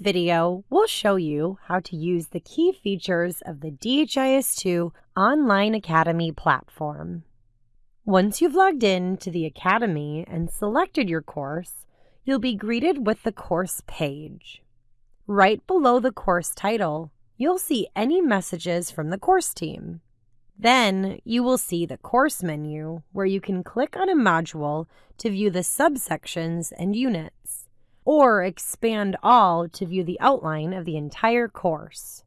video, we'll show you how to use the key features of the DHIS2 Online Academy platform. Once you've logged in to the Academy and selected your course, you'll be greeted with the course page. Right below the course title, you'll see any messages from the course team. Then you will see the course menu where you can click on a module to view the subsections and units, or expand all to view the outline of the entire course.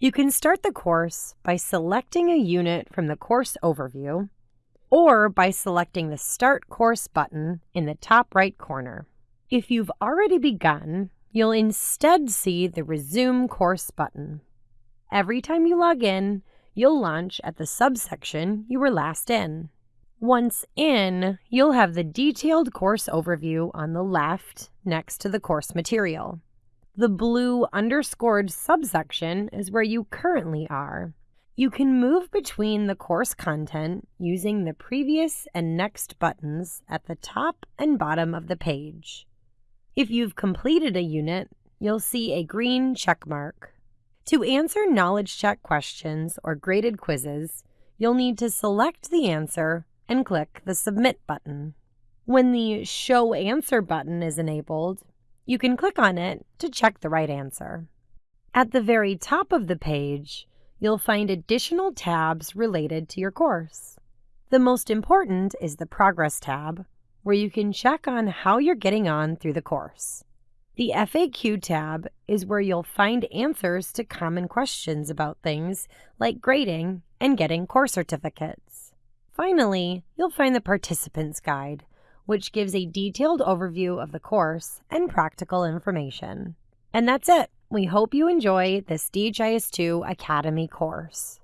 You can start the course by selecting a unit from the course overview, or by selecting the Start Course button in the top right corner. If you've already begun, you'll instead see the Resume Course button. Every time you log in, you'll launch at the subsection you were last in. Once in, you'll have the detailed course overview on the left next to the course material. The blue underscored subsection is where you currently are. You can move between the course content using the previous and next buttons at the top and bottom of the page. If you've completed a unit, you'll see a green check mark. To answer knowledge check questions or graded quizzes, you'll need to select the answer and click the Submit button. When the Show Answer button is enabled, you can click on it to check the right answer. At the very top of the page, you'll find additional tabs related to your course. The most important is the Progress tab, where you can check on how you're getting on through the course. The FAQ tab is where you'll find answers to common questions about things like grading and getting course certificates. Finally, you'll find the Participants Guide, which gives a detailed overview of the course and practical information. And that's it. We hope you enjoy this DHIS2 Academy course.